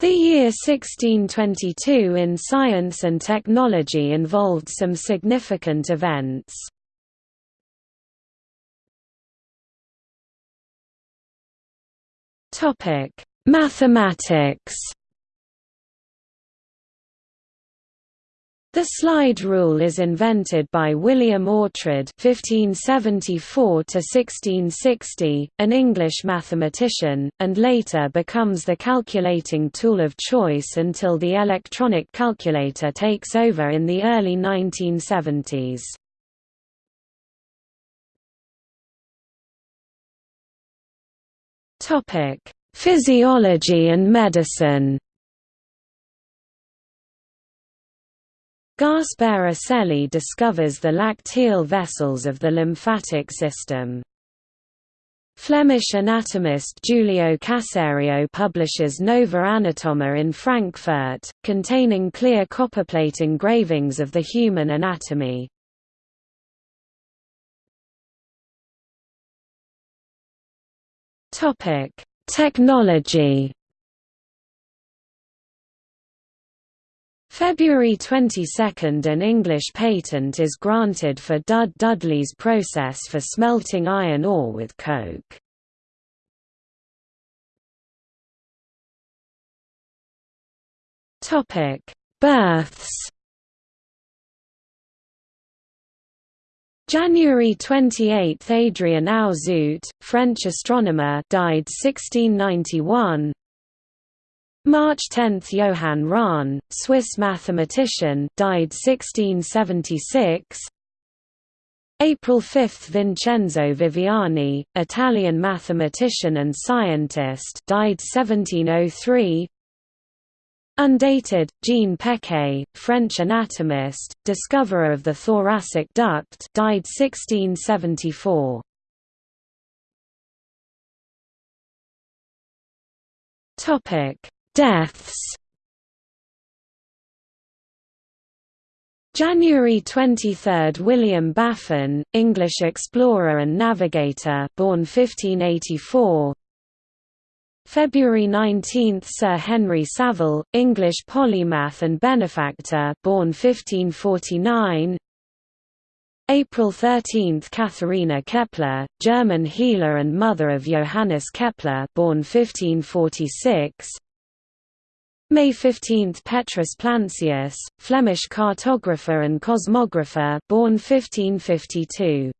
The year 1622 in science and technology involved some significant events. Mathematics The slide rule is invented by William Oughtred (1574–1660), an English mathematician, and later becomes the calculating tool of choice until the electronic calculator takes over in the early 1970s. Topic: Physiology and medicine. Gaspar Aselli discovers the lacteal vessels of the lymphatic system. Flemish anatomist Giulio Caserio publishes Nova Anatoma in Frankfurt, containing clear copperplate engravings of the human anatomy. Technology February 22 – An English patent is granted for Dud Dudley's process for smelting iron ore with coke. Births January 28 – Adrien Auzout, French astronomer died 1691 March 10 – Johann Rahn, Swiss mathematician died 1676 April 5 – Vincenzo Viviani, Italian mathematician and scientist died 1703 Undated, Jean Pecquet, French anatomist, discoverer of the thoracic duct died 1674 Topic Deaths. January 23 – William Baffin, English explorer and navigator born 1584 February 19 – Sir Henry Savile, English polymath and benefactor born 1549 April 13 – Katharina Kepler, German healer and mother of Johannes Kepler born 1546 May 15 – Petrus Plancius, Flemish cartographer and cosmographer born 1552.